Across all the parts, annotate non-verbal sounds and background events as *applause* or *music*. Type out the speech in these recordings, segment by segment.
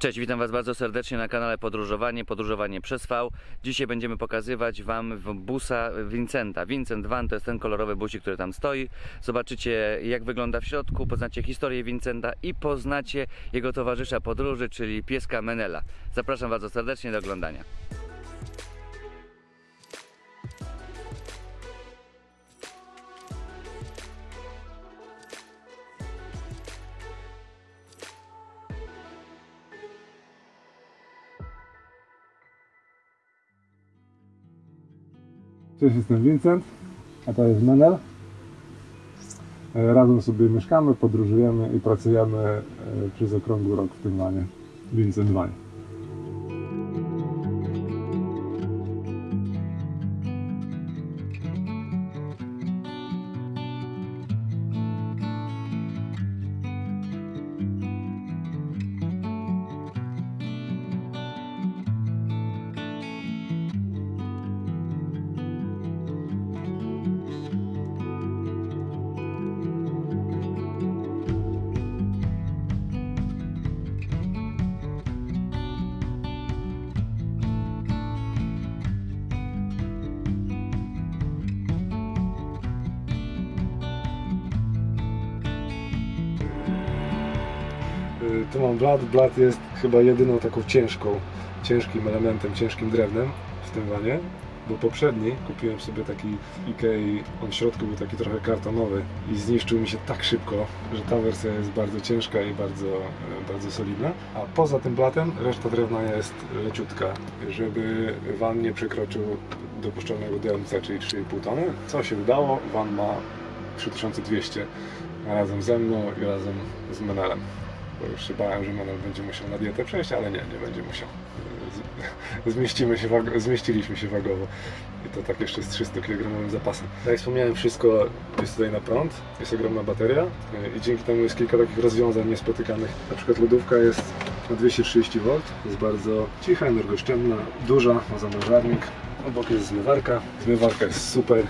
Cześć, witam Was bardzo serdecznie na kanale Podróżowanie, Podróżowanie przez V. Dzisiaj będziemy pokazywać Wam busa Vincenta. Vincent Van to jest ten kolorowy busik, który tam stoi. Zobaczycie jak wygląda w środku, poznacie historię Vincenta i poznacie jego towarzysza podróży, czyli pieska Menela. Zapraszam bardzo serdecznie do oglądania. Cześć, jestem Vincent, a to jest Menel. E, Razem sobie mieszkamy, podróżujemy i pracujemy e, przez okrągły rok w tym wanie. Vincent Vanie. Tu mam blat. Blat jest chyba jedyną taką ciężką, ciężkim elementem, ciężkim drewnem w tym wanie. Bo poprzedni kupiłem sobie taki Ikei, on w środku był taki trochę kartonowy i zniszczył mi się tak szybko, że ta wersja jest bardzo ciężka i bardzo, e, bardzo solidna. A poza tym blatem reszta drewna jest leciutka, żeby van nie przekroczył dopuszczalnego DMC, czyli 3,5 tony. Co się udało, van ma 3200 razem ze mną i razem z Menelem bo już się bałem, że Manuel będzie musiał na dietę przejść, ale nie, nie będzie musiał. Zmieścimy się, zmieściliśmy się wagowo i to tak jeszcze z 300 kg zapasem. Tak jak wspomniałem, wszystko jest tutaj na prąd, jest ogromna bateria yy, i dzięki temu jest kilka takich rozwiązań niespotykanych. Na przykład lodówka jest na 230 V, jest bardzo cicha, energooszczędna, duża, ma zamrażarnik, obok jest zmywarka, zmywarka jest super.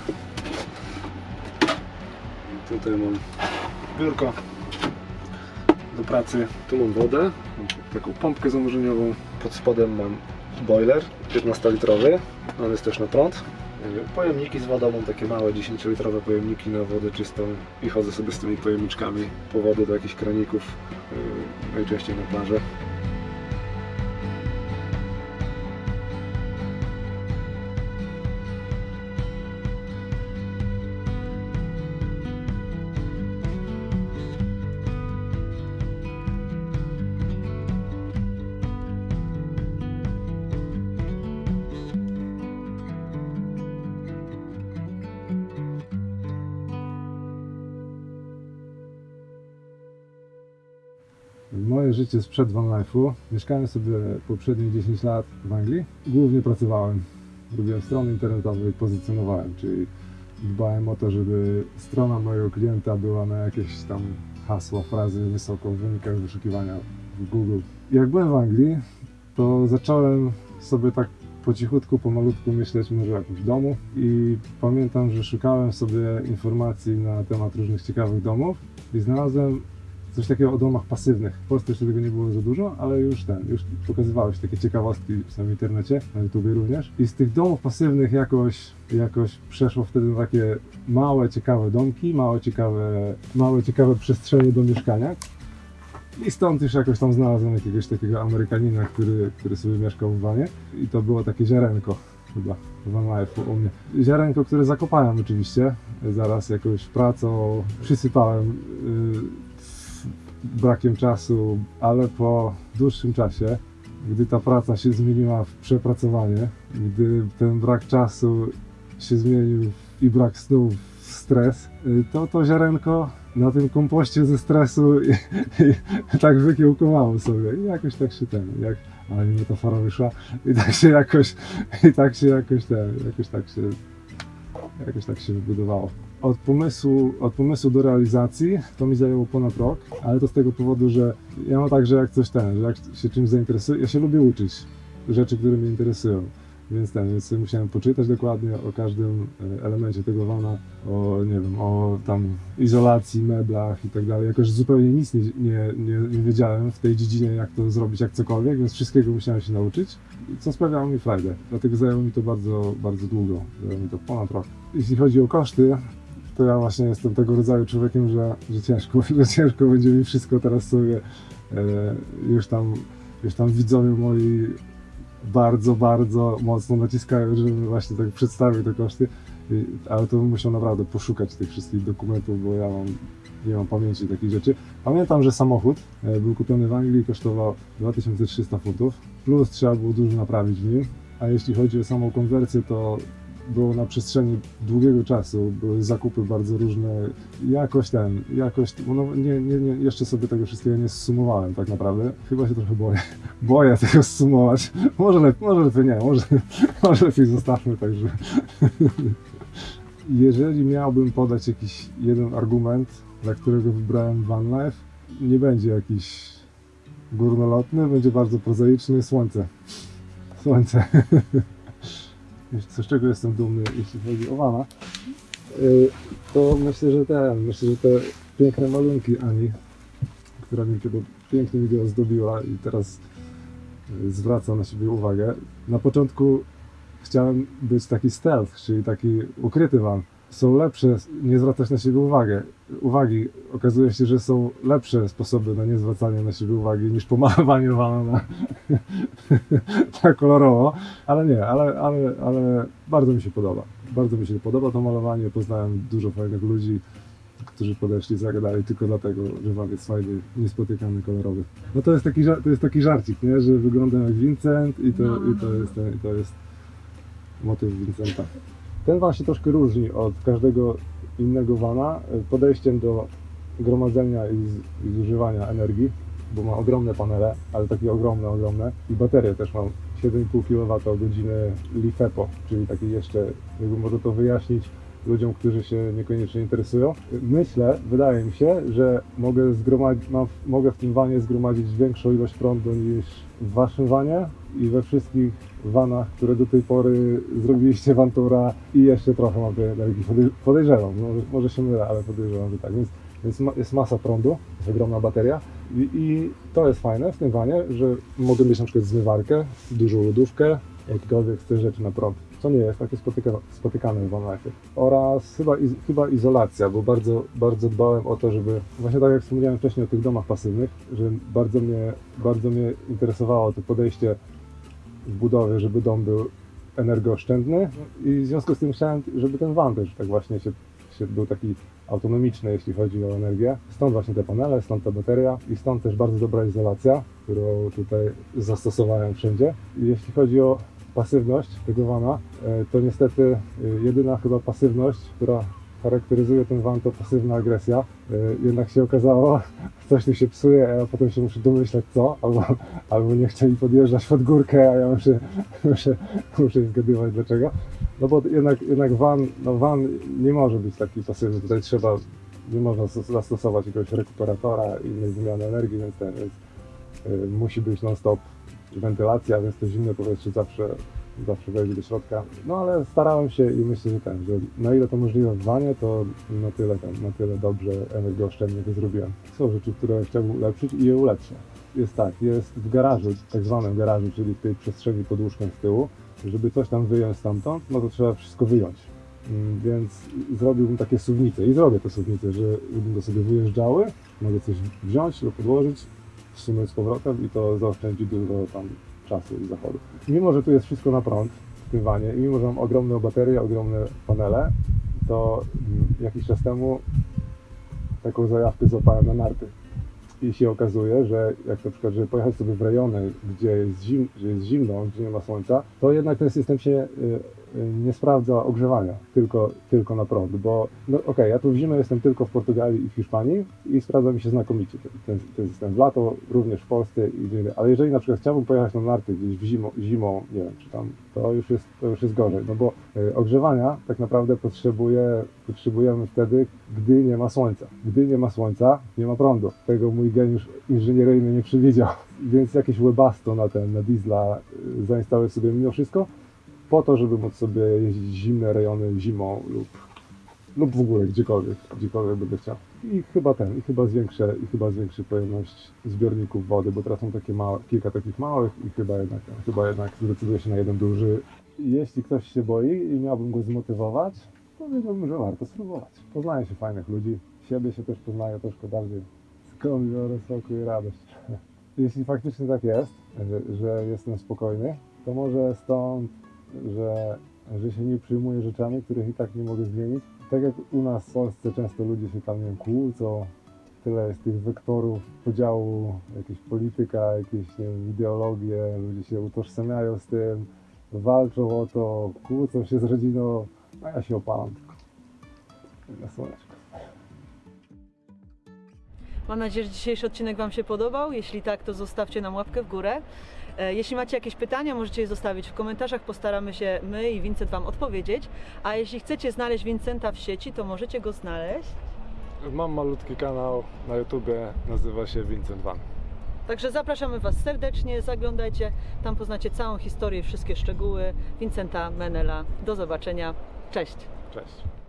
Tutaj mam biurko, do pracy. Tu mam wodę, taką pompkę zanurzeniową. Pod spodem mam boiler 15-litrowy, on jest też na prąd. Pojemniki z wodą, mam takie małe 10-litrowe pojemniki na wodę czystą i chodzę sobie z tymi pojemniczkami po wodę do jakichś kraników, yy, najczęściej na plażę. Moje życie sprzed Van Life'u. Mieszkałem sobie poprzednie 10 lat w Anglii. Głównie pracowałem. Robiłem strony internetowe i pozycjonowałem, czyli dbałem o to, żeby strona mojego klienta była na jakieś tam hasła, frazy wysoko w wynikach wyszukiwania w Google. Jak byłem w Anglii, to zacząłem sobie tak po cichutku, pomalutku myśleć może o jakimś domu i pamiętam, że szukałem sobie informacji na temat różnych ciekawych domów i znalazłem coś takiego o domach pasywnych. W Polsce jeszcze tego nie było za dużo, ale już ten, już pokazywałeś takie ciekawostki w samym internecie, na YouTubie również. I z tych domów pasywnych jakoś, jakoś przeszło wtedy na takie małe, ciekawe domki, małe, ciekawe, małe, ciekawe przestrzenie do mieszkania. I stąd już jakoś tam znalazłem jakiegoś takiego Amerykanina, który, który sobie mieszkał w wanie. I to było takie ziarenko chyba Van Life'u u mnie. Ziarenko, które zakopałem oczywiście, zaraz jakąś pracą, przysypałem yy, brakiem czasu, ale po dłuższym czasie, gdy ta praca się zmieniła w przepracowanie, gdy ten brak czasu się zmienił i brak snu w stres, y, to to ziarenko na tym kompoście ze stresu i, i, tak wykiełkowało sobie. I jakoś tak się ten, jak, ale mi metafora wyszła i tak się jakoś, i tak się jakoś ten, jakoś tak się, jakoś tak się wybudowało. Od pomysłu, od pomysłu do realizacji to mi zajęło ponad rok, ale to z tego powodu, że ja mam tak, że jak coś ten, że jak się czymś zainteresuję, ja się lubię uczyć rzeczy, które mnie interesują. Więc ten, więc musiałem poczytać dokładnie o każdym e, elemencie tego vana, o nie wiem, o tam izolacji, meblach i tak dalej. Jakoś zupełnie nic nie, nie, nie, nie wiedziałem w tej dziedzinie, jak to zrobić, jak cokolwiek, więc wszystkiego musiałem się nauczyć, co sprawiało mi frajdę. Dlatego zajęło mi to bardzo, bardzo długo, zajęło mi to ponad rok. Jeśli chodzi o koszty, to ja właśnie jestem tego rodzaju człowiekiem, że, że ciężko, *laughs* że ciężko będzie mi wszystko teraz sobie e, już tam, już tam widzowie moi bardzo, bardzo mocno naciskają, żebym właśnie tak przedstawił te koszty, ale to musiał naprawdę poszukać tych wszystkich dokumentów, bo ja mam, nie mam pamięci takich rzeczy. Pamiętam, że samochód e, był kupiony w Anglii i kosztował 2300 funtów, plus trzeba było dużo naprawić w nim, a jeśli chodzi o samą konwersję, to było na przestrzeni długiego czasu, były zakupy bardzo różne, jakoś ten, jakoś, no nie, nie, nie, jeszcze sobie tego wszystkiego nie zsumowałem tak naprawdę, chyba się trochę boję, *laughs* boję tego zsumować, może lepiej, może lepiej nie, może, *laughs* może lepiej zostawmy także. *laughs* Jeżeli miałbym podać jakiś jeden argument, dla którego wybrałem Van Life, nie będzie jakiś górnolotny, będzie bardzo prozaiczny, słońce. Słońce. Z czego jestem dumny, jeśli chodzi o Vana, y, to myślę, że ten, myślę, że te piękne malunki Ani, która mi tego pięknie mi ozdobiła i teraz y, zwraca na siebie uwagę. Na początku chciałem być taki stealth, czyli taki ukryty van. Są lepsze, nie zwracać na siebie uwagę, uwagi. Okazuje się, że są lepsze sposoby na nie zwracanie na siebie uwagi niż pomalowanie vana na, *laughs* tak kolorowo. Ale nie, ale, ale, ale bardzo mi się podoba. Bardzo mi się podoba to malowanie. Poznałem dużo fajnych ludzi, którzy podeszli, zagadali tylko dlatego, że van jest fajny, niespotykany, kolorowy. No to jest taki, to jest taki żarcik, nie? że wyglądam jak Vincent i to, No, i to, no. jest, ten, i to jest motyw Vincenta. Ten van się troszkę różni od każdego innego vana y, podejściem do gromadzenia i, zużywania energii, bo ma ogromne panele, ale takie ogromne, ogromne. I baterie też mam 7,5 kWh LiFePO, czyli taki jeszcze, jakby może to wyjaśnić ludziom, którzy się niekoniecznie interesują. Myślę, wydaje mi się, że mogę, mam, mogę w tym wanie zgromadzić większą ilość prądu niż w waszym wanie i we wszystkich vanach, które do tej pory zrobiliście Vantura i jeszcze trochę mam tej energii. Podej- Podejrzewam, może, może się mylę, ale podejrzewam, że tak. Więc, więc ma, jest masa prądu, jest ogromna bateria i, i to jest fajne w tym wanie, że mogę mieć na przykład zmywarkę, dużą lodówkę, jakiekolwiek chcę rzeczy na prąd. Co nie jest takie spotyka, spotykane w OneLife. Oraz chyba, iz, chyba izolacja, bo bardzo, bardzo dbałem o to, żeby, właśnie tak jak wspomniałem wcześniej o tych domach pasywnych, że bardzo mnie, bardzo mnie interesowało to podejście w budowie, żeby dom był energooszczędny i w związku z tym chciałem, żeby ten van też tak właśnie się, się był taki autonomiczny, jeśli chodzi o energię. Stąd właśnie te panele, stąd ta bateria i stąd też bardzo dobra izolacja, którą tutaj zastosowałem wszędzie. Jeśli chodzi o pasywność vana, e, to niestety e, jedyna chyba pasywność, która charakteryzuje ten van to pasywna agresja. E, Jednak się okazało, *laughs* coś tu się psuje, a potem się muszę domyślać co, albo, albo nie chcieli podjeżdżać pod górkę, a ja muszę, *laughs* muszę, muszę zgadywać dlaczego. No bo jednak, jednak van, no van nie może być taki pasywny, tutaj trzeba, nie można zas- zastosować jakiegoś rekuperatora innej wymiany energii, więc, ten, więc musi być non-stop wentylacja, więc to zimne powietrze zawsze, zawsze wejdzie do środka. No ale starałem się i myślę, że ten, że na ile to możliwe w wanie, to na tyle, na tyle dobrze energooszczędnie to zrobiłem. Są rzeczy, które chciałbym ulepszyć i je ulepszę. Jest tak, jest w garażu, tak zwanym garażu, czyli w tej przestrzeni pod łóżkiem z tyłu, żeby coś tam wyjąć stamtąd, no to trzeba wszystko wyjąć. Mm, Więc zrobiłbym takie suwnice i zrobię te suwnice, że będą sobie wyjeżdżały, mogę coś wziąć lub podłożyć, wsunąć z powrotem i to zaoszczędzi dużo tam czasu i zachodu. Mimo, że tu jest wszystko na prąd w tym i mimo, że mam ogromne baterie, ogromne panele, to mm, jakiś czas temu taką zajawkę złapałem na narty. I się okazuje, że jak na przykład, żeby pojechać sobie w rejony, gdzie jest, zim, gdzie jest zimno, gdzie nie ma słońca, to jednak ten system się y, nie sprawdza ogrzewania, tylko, tylko na prąd, bo no okej, ja tu w zimę jestem tylko w Portugalii i w Hiszpanii i sprawdza mi się znakomicie ten, ten, system. W lato również w Polsce i ale jeżeli na przykład chciałbym pojechać na narty gdzieś w zimą, zimą, nie wiem, czy tam, to już jest, to już jest gorzej, no bo y, ogrzewania tak naprawdę potrzebuje, potrzebujemy wtedy, gdy nie ma słońca. Gdy nie ma słońca, nie ma prądu. Tego mój geniusz inżynieryjny nie przewidział. Więc jakieś webasto na ten, na diesla y, zainstaluję sobie mimo wszystko, po to, żeby móc sobie jeździć zimne rejony zimą lub, lub w ogóle gdziekolwiek, gdziekolwiek będę chciał. I chyba ten, i chyba zwiększę, i chyba zwiększę pojemność zbiorników wody, bo teraz są takie małe, kilka takich małych i chyba jednak, chyba jednak zdecyduję się na jeden duży. Jeśli ktoś się boi i miałbym go zmotywować, powiedziałbym, że warto spróbować. Poznaje się fajnych ludzi, siebie się też poznaje troszkę bardziej. Skąd biorę spokój i radość. *laughs* Jeśli faktycznie tak jest, że, że jestem spokojny, to może stąd, że, że się nie przyjmuję rzeczami, których i tak nie mogę zmienić. Tak jak u nas w Polsce często ludzie się tam nie wiem, kłócą, tyle jest tych wektorów podziału, jakaś polityka, jakieś nie wiem, ideologie, ludzie się utożsamiają z tym, walczą o to, kłócą się z rodziną, a ja się opalam tylko na słoneczko. Mam nadzieję, że dzisiejszy odcinek Wam się podobał. Jeśli tak, to zostawcie nam łapkę w górę. E, Jeśli macie jakieś pytania, możecie je zostawić w komentarzach. Postaramy się my i Vincent Wam odpowiedzieć. A jeśli chcecie znaleźć Vincenta w sieci, to możecie go znaleźć. Mam malutki kanał na YouTubie, nazywa się Vincent Van. Także zapraszamy Was serdecznie, zaglądajcie. Tam poznacie całą historię, wszystkie szczegóły Vincenta Menela. Do zobaczenia. Cześć! Cześć.